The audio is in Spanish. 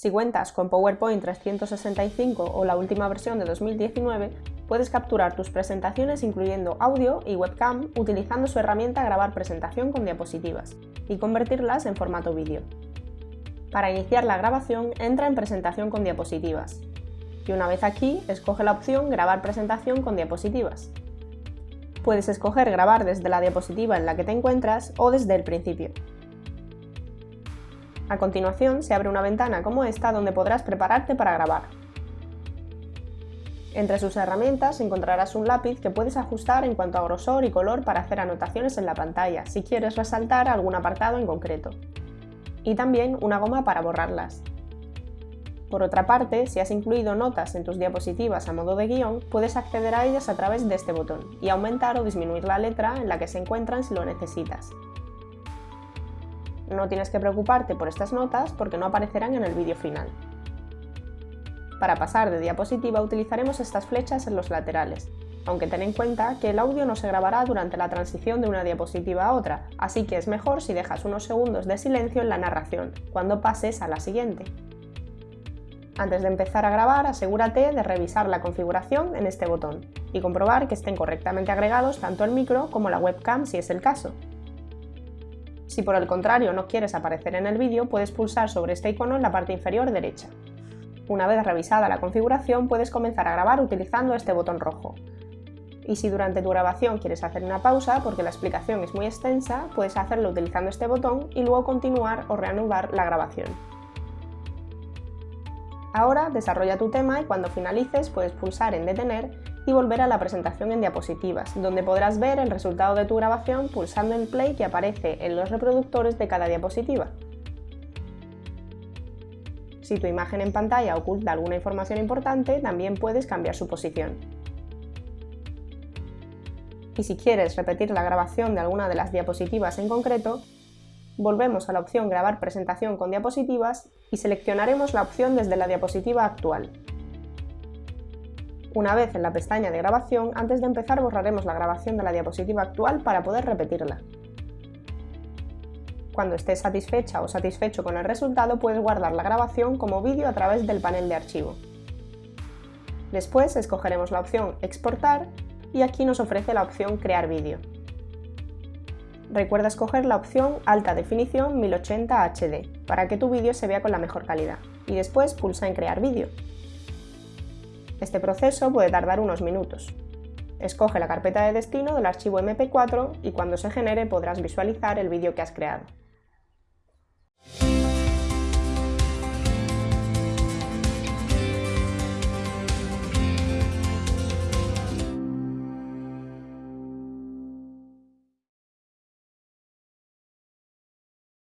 Si cuentas con PowerPoint 365 o la última versión de 2019, puedes capturar tus presentaciones incluyendo audio y webcam utilizando su herramienta Grabar presentación con diapositivas y convertirlas en formato vídeo. Para iniciar la grabación, entra en Presentación con diapositivas y una vez aquí, escoge la opción Grabar presentación con diapositivas. Puedes escoger grabar desde la diapositiva en la que te encuentras o desde el principio. A continuación se abre una ventana como esta donde podrás prepararte para grabar. Entre sus herramientas encontrarás un lápiz que puedes ajustar en cuanto a grosor y color para hacer anotaciones en la pantalla si quieres resaltar algún apartado en concreto. Y también una goma para borrarlas. Por otra parte, si has incluido notas en tus diapositivas a modo de guion, puedes acceder a ellas a través de este botón y aumentar o disminuir la letra en la que se encuentran si lo necesitas. No tienes que preocuparte por estas notas porque no aparecerán en el vídeo final. Para pasar de diapositiva utilizaremos estas flechas en los laterales, aunque ten en cuenta que el audio no se grabará durante la transición de una diapositiva a otra, así que es mejor si dejas unos segundos de silencio en la narración, cuando pases a la siguiente. Antes de empezar a grabar, asegúrate de revisar la configuración en este botón y comprobar que estén correctamente agregados tanto el micro como la webcam si es el caso. Si por el contrario no quieres aparecer en el vídeo, puedes pulsar sobre este icono en la parte inferior derecha. Una vez revisada la configuración, puedes comenzar a grabar utilizando este botón rojo. Y si durante tu grabación quieres hacer una pausa porque la explicación es muy extensa, puedes hacerlo utilizando este botón y luego continuar o reanudar la grabación. Ahora desarrolla tu tema y cuando finalices puedes pulsar en detener y volver a la presentación en diapositivas, donde podrás ver el resultado de tu grabación pulsando en play que aparece en los reproductores de cada diapositiva. Si tu imagen en pantalla oculta alguna información importante, también puedes cambiar su posición. Y si quieres repetir la grabación de alguna de las diapositivas en concreto, volvemos a la opción Grabar presentación con diapositivas y seleccionaremos la opción desde la diapositiva actual. Una vez en la pestaña de grabación, antes de empezar borraremos la grabación de la diapositiva actual para poder repetirla. Cuando estés satisfecha o satisfecho con el resultado, puedes guardar la grabación como vídeo a través del panel de archivo. Después escogeremos la opción Exportar y aquí nos ofrece la opción Crear vídeo. Recuerda escoger la opción Alta definición 1080 HD para que tu vídeo se vea con la mejor calidad y después pulsa en Crear vídeo. Este proceso puede tardar unos minutos. Escoge la carpeta de destino del archivo MP4 y cuando se genere podrás visualizar el vídeo que has creado.